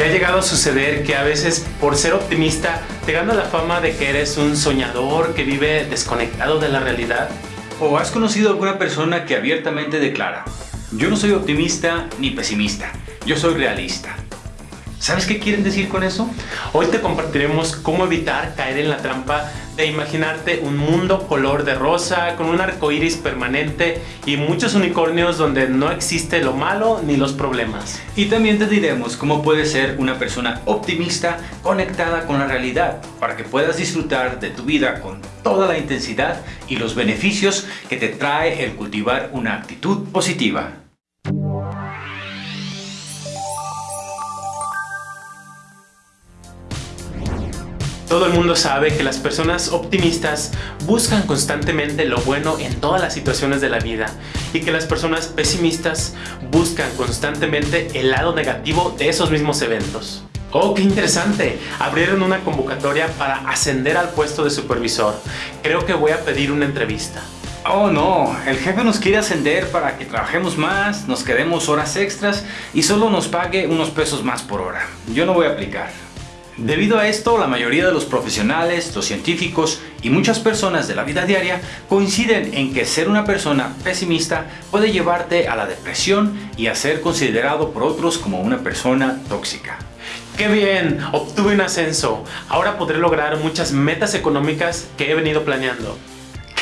¿Te ha llegado a suceder que a veces por ser optimista te gana la fama de que eres un soñador que vive desconectado de la realidad? ¿O has conocido a alguna persona que abiertamente declara, yo no soy optimista ni pesimista, yo soy realista? ¿Sabes qué quieren decir con eso? Hoy te compartiremos cómo evitar caer en la trampa de imaginarte un mundo color de rosa con un arco iris permanente y muchos unicornios donde no existe lo malo ni los problemas. Y también te diremos cómo puedes ser una persona optimista conectada con la realidad para que puedas disfrutar de tu vida con toda la intensidad y los beneficios que te trae el cultivar una actitud positiva. Todo el mundo sabe que las personas optimistas buscan constantemente lo bueno en todas las situaciones de la vida y que las personas pesimistas buscan constantemente el lado negativo de esos mismos eventos. ¡Oh, qué interesante! Abrieron una convocatoria para ascender al puesto de supervisor. Creo que voy a pedir una entrevista. Oh no, el jefe nos quiere ascender para que trabajemos más, nos quedemos horas extras y solo nos pague unos pesos más por hora. Yo no voy a aplicar. Debido a esto, la mayoría de los profesionales, los científicos y muchas personas de la vida diaria coinciden en que ser una persona pesimista puede llevarte a la depresión y a ser considerado por otros como una persona tóxica. ¡Qué bien! Obtuve un ascenso. Ahora podré lograr muchas metas económicas que he venido planeando.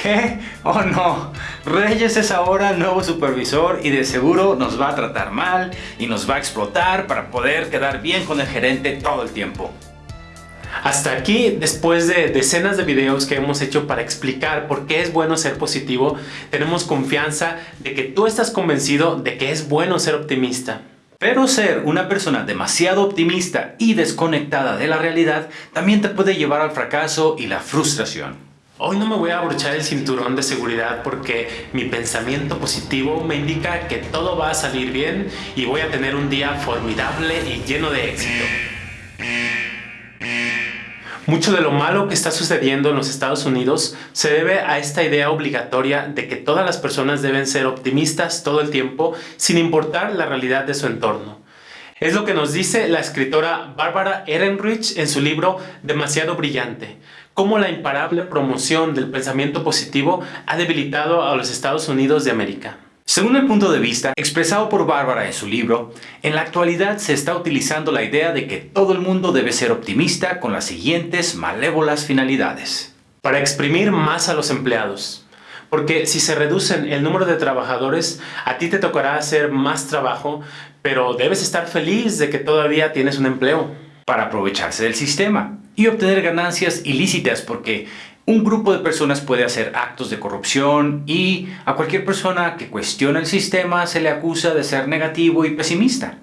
¿Qué? Oh no, Reyes es ahora nuevo supervisor y de seguro nos va a tratar mal y nos va a explotar para poder quedar bien con el gerente todo el tiempo. Hasta aquí, después de decenas de videos que hemos hecho para explicar por qué es bueno ser positivo, tenemos confianza de que tú estás convencido de que es bueno ser optimista. Pero ser una persona demasiado optimista y desconectada de la realidad también te puede llevar al fracaso y la frustración. Hoy no me voy a abrochar el cinturón de seguridad porque mi pensamiento positivo me indica que todo va a salir bien y voy a tener un día formidable y lleno de éxito. Mucho de lo malo que está sucediendo en los Estados Unidos se debe a esta idea obligatoria de que todas las personas deben ser optimistas todo el tiempo sin importar la realidad de su entorno. Es lo que nos dice la escritora Barbara Ehrenreich en su libro Demasiado Brillante, cómo la imparable promoción del pensamiento positivo ha debilitado a los Estados Unidos de América. Según el punto de vista expresado por Bárbara en su libro, en la actualidad se está utilizando la idea de que todo el mundo debe ser optimista con las siguientes malévolas finalidades. Para exprimir más a los empleados. Porque si se reducen el número de trabajadores, a ti te tocará hacer más trabajo, pero debes estar feliz de que todavía tienes un empleo. Para aprovecharse del sistema y obtener ganancias ilícitas porque un grupo de personas puede hacer actos de corrupción y a cualquier persona que cuestiona el sistema se le acusa de ser negativo y pesimista.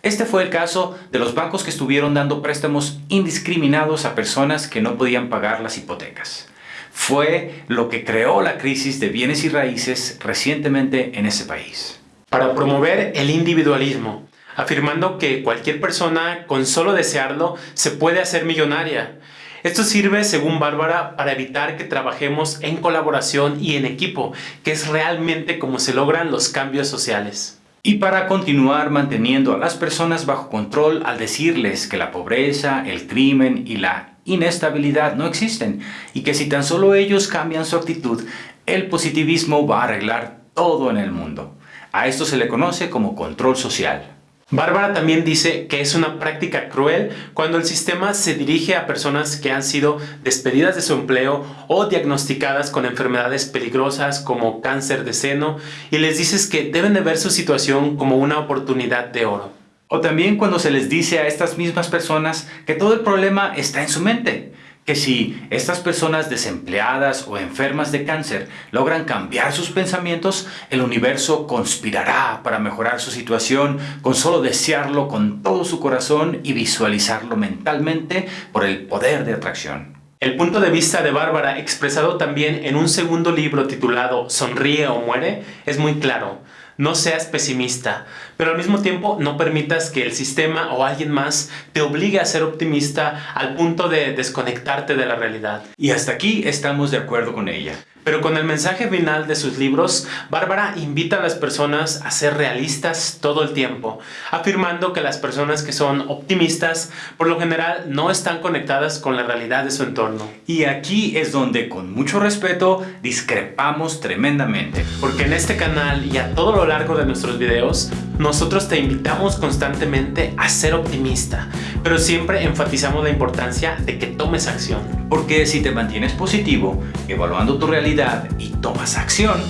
Este fue el caso de los bancos que estuvieron dando préstamos indiscriminados a personas que no podían pagar las hipotecas. Fue lo que creó la crisis de bienes y raíces recientemente en ese país. Para promover el individualismo, afirmando que cualquier persona con solo desearlo se puede hacer millonaria, esto sirve, según Bárbara, para evitar que trabajemos en colaboración y en equipo, que es realmente como se logran los cambios sociales. Y para continuar manteniendo a las personas bajo control al decirles que la pobreza, el crimen y la inestabilidad no existen y que si tan solo ellos cambian su actitud, el positivismo va a arreglar todo en el mundo. A esto se le conoce como control social. Bárbara también dice que es una práctica cruel cuando el sistema se dirige a personas que han sido despedidas de su empleo o diagnosticadas con enfermedades peligrosas como cáncer de seno y les dices que deben de ver su situación como una oportunidad de oro. O también cuando se les dice a estas mismas personas que todo el problema está en su mente, que si estas personas desempleadas o enfermas de cáncer logran cambiar sus pensamientos, el universo conspirará para mejorar su situación con solo desearlo con todo su corazón y visualizarlo mentalmente por el poder de atracción. El punto de vista de Bárbara, expresado también en un segundo libro titulado Sonríe o muere, es muy claro no seas pesimista, pero al mismo tiempo no permitas que el sistema o alguien más te obligue a ser optimista al punto de desconectarte de la realidad. Y hasta aquí estamos de acuerdo con ella. Pero con el mensaje final de sus libros, Bárbara invita a las personas a ser realistas todo el tiempo, afirmando que las personas que son optimistas por lo general no están conectadas con la realidad de su entorno. Y aquí es donde con mucho respeto discrepamos tremendamente. Porque en este canal y a todo lo largo de nuestros videos, nosotros te invitamos constantemente a ser optimista, pero siempre enfatizamos la importancia de que tomes acción. Porque si te mantienes positivo, evaluando tu realidad, y tomas acción,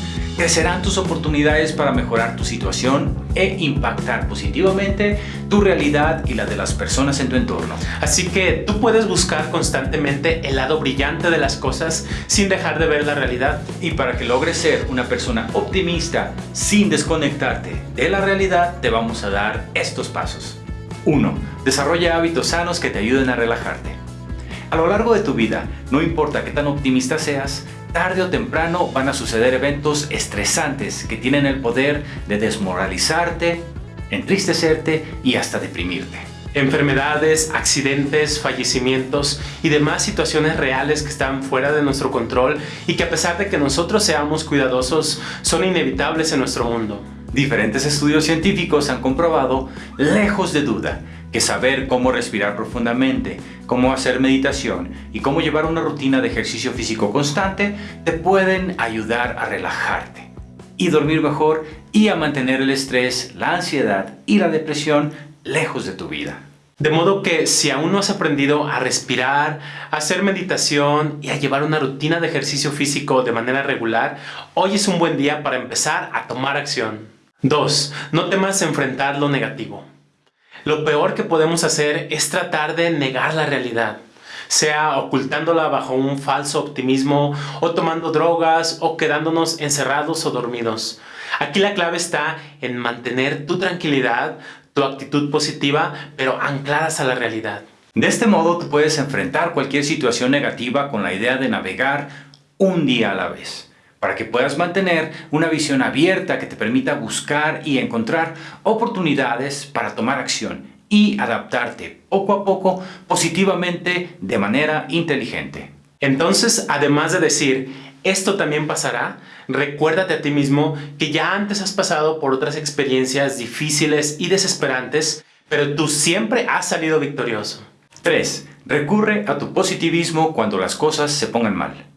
crecerán tus oportunidades para mejorar tu situación e impactar positivamente tu realidad y la de las personas en tu entorno. Así que tú puedes buscar constantemente el lado brillante de las cosas sin dejar de ver la realidad. Y para que logres ser una persona optimista sin desconectarte de la realidad, te vamos a dar estos pasos. 1. Desarrolla hábitos sanos que te ayuden a relajarte. A lo largo de tu vida, no importa qué tan optimista seas, tarde o temprano van a suceder eventos estresantes que tienen el poder de desmoralizarte, entristecerte y hasta deprimirte. Enfermedades, accidentes, fallecimientos y demás situaciones reales que están fuera de nuestro control y que a pesar de que nosotros seamos cuidadosos, son inevitables en nuestro mundo. Diferentes estudios científicos han comprobado, lejos de duda, que saber cómo respirar profundamente, cómo hacer meditación y cómo llevar una rutina de ejercicio físico constante te pueden ayudar a relajarte y dormir mejor y a mantener el estrés, la ansiedad y la depresión lejos de tu vida. De modo que si aún no has aprendido a respirar, a hacer meditación y a llevar una rutina de ejercicio físico de manera regular, hoy es un buen día para empezar a tomar acción. 2. No temas enfrentar lo negativo. Lo peor que podemos hacer es tratar de negar la realidad, sea ocultándola bajo un falso optimismo o tomando drogas o quedándonos encerrados o dormidos. Aquí la clave está en mantener tu tranquilidad, tu actitud positiva, pero ancladas a la realidad. De este modo tú puedes enfrentar cualquier situación negativa con la idea de navegar un día a la vez para que puedas mantener una visión abierta que te permita buscar y encontrar oportunidades para tomar acción y adaptarte poco a poco positivamente de manera inteligente. Entonces, además de decir, esto también pasará, recuérdate a ti mismo que ya antes has pasado por otras experiencias difíciles y desesperantes, pero tú siempre has salido victorioso. 3. Recurre a tu positivismo cuando las cosas se pongan mal.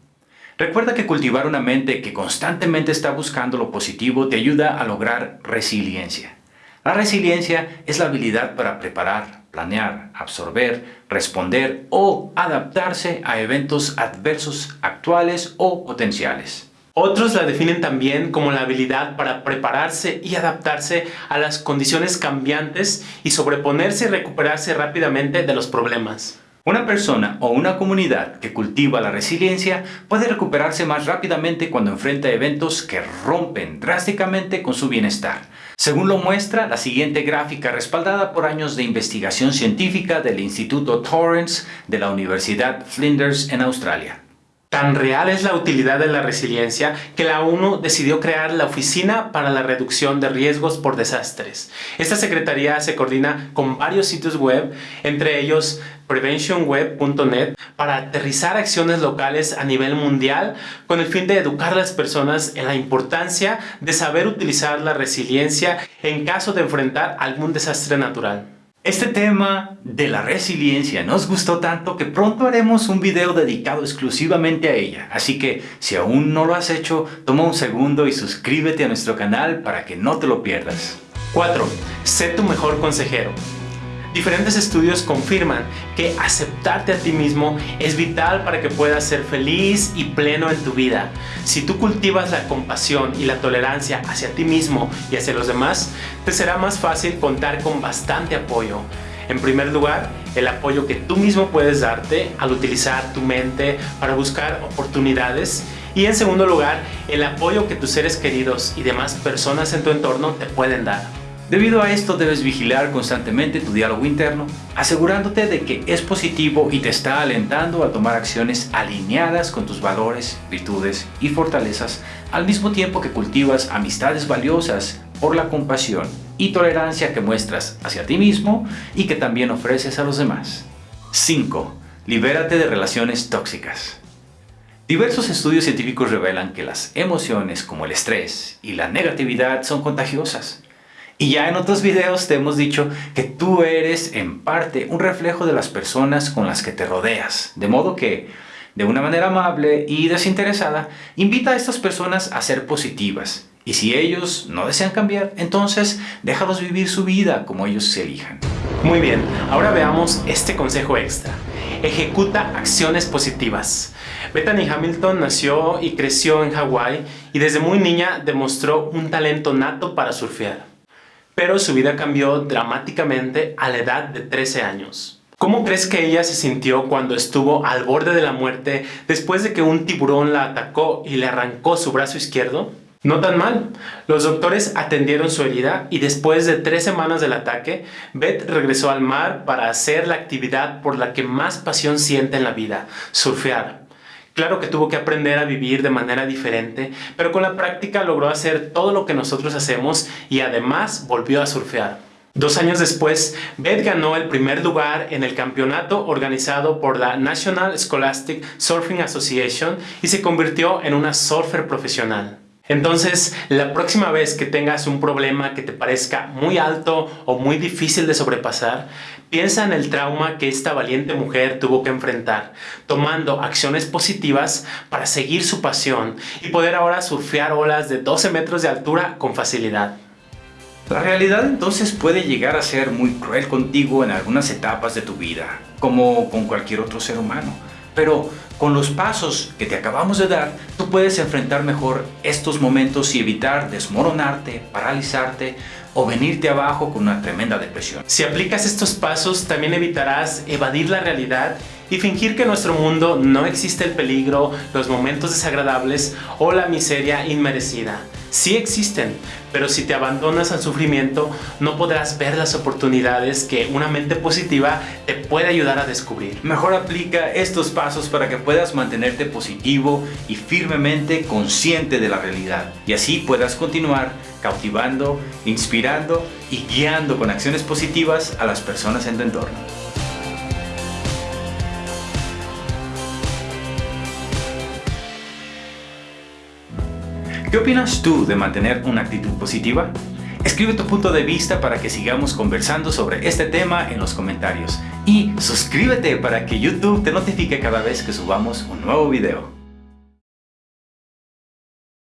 Recuerda que cultivar una mente que constantemente está buscando lo positivo te ayuda a lograr resiliencia. La resiliencia es la habilidad para preparar, planear, absorber, responder o adaptarse a eventos adversos actuales o potenciales. Otros la definen también como la habilidad para prepararse y adaptarse a las condiciones cambiantes y sobreponerse y recuperarse rápidamente de los problemas. Una persona o una comunidad que cultiva la resiliencia puede recuperarse más rápidamente cuando enfrenta eventos que rompen drásticamente con su bienestar. Según lo muestra la siguiente gráfica respaldada por años de investigación científica del Instituto Torrance de la Universidad Flinders en Australia. Tan real es la utilidad de la resiliencia que la ONU decidió crear la Oficina para la Reducción de Riesgos por Desastres. Esta secretaría se coordina con varios sitios web, entre ellos preventionweb.net, para aterrizar acciones locales a nivel mundial con el fin de educar a las personas en la importancia de saber utilizar la resiliencia en caso de enfrentar algún desastre natural. Este tema de la resiliencia nos gustó tanto que pronto haremos un video dedicado exclusivamente a ella. Así que si aún no lo has hecho, toma un segundo y suscríbete a nuestro canal para que no te lo pierdas. 4. Sé tu mejor consejero. Diferentes estudios confirman que aceptarte a ti mismo es vital para que puedas ser feliz y pleno en tu vida. Si tú cultivas la compasión y la tolerancia hacia ti mismo y hacia los demás, te será más fácil contar con bastante apoyo. En primer lugar, el apoyo que tú mismo puedes darte al utilizar tu mente para buscar oportunidades y en segundo lugar, el apoyo que tus seres queridos y demás personas en tu entorno te pueden dar. Debido a esto debes vigilar constantemente tu diálogo interno, asegurándote de que es positivo y te está alentando a tomar acciones alineadas con tus valores, virtudes y fortalezas, al mismo tiempo que cultivas amistades valiosas por la compasión y tolerancia que muestras hacia ti mismo y que también ofreces a los demás. 5. Libérate de relaciones tóxicas. Diversos estudios científicos revelan que las emociones como el estrés y la negatividad son contagiosas. Y ya en otros videos te hemos dicho que tú eres en parte un reflejo de las personas con las que te rodeas. De modo que, de una manera amable y desinteresada, invita a estas personas a ser positivas. Y si ellos no desean cambiar, entonces déjalos vivir su vida como ellos se elijan. Muy bien, ahora veamos este consejo extra. Ejecuta acciones positivas. Bethany Hamilton nació y creció en Hawái y desde muy niña demostró un talento nato para surfear pero su vida cambió dramáticamente a la edad de 13 años. ¿Cómo crees que ella se sintió cuando estuvo al borde de la muerte después de que un tiburón la atacó y le arrancó su brazo izquierdo? No tan mal. Los doctores atendieron su herida y después de tres semanas del ataque, Beth regresó al mar para hacer la actividad por la que más pasión siente en la vida, surfear. Claro que tuvo que aprender a vivir de manera diferente, pero con la práctica logró hacer todo lo que nosotros hacemos y además volvió a surfear. Dos años después, Beth ganó el primer lugar en el campeonato organizado por la National Scholastic Surfing Association y se convirtió en una surfer profesional. Entonces, la próxima vez que tengas un problema que te parezca muy alto o muy difícil de sobrepasar, piensa en el trauma que esta valiente mujer tuvo que enfrentar, tomando acciones positivas para seguir su pasión y poder ahora surfear olas de 12 metros de altura con facilidad. La realidad entonces puede llegar a ser muy cruel contigo en algunas etapas de tu vida, como con cualquier otro ser humano. Pero con los pasos que te acabamos de dar, tú puedes enfrentar mejor estos momentos y evitar desmoronarte, paralizarte o venirte abajo con una tremenda depresión. Si aplicas estos pasos, también evitarás evadir la realidad y fingir que en nuestro mundo no existe el peligro, los momentos desagradables o la miseria inmerecida. Sí existen, pero si te abandonas al sufrimiento, no podrás ver las oportunidades que una mente positiva te puede ayudar a descubrir. Mejor aplica estos pasos para que puedas mantenerte positivo y firmemente consciente de la realidad y así puedas continuar cautivando, inspirando y guiando con acciones positivas a las personas en tu entorno. ¿Qué opinas tú de mantener una actitud positiva? Escribe tu punto de vista para que sigamos conversando sobre este tema en los comentarios. Y suscríbete para que YouTube te notifique cada vez que subamos un nuevo video.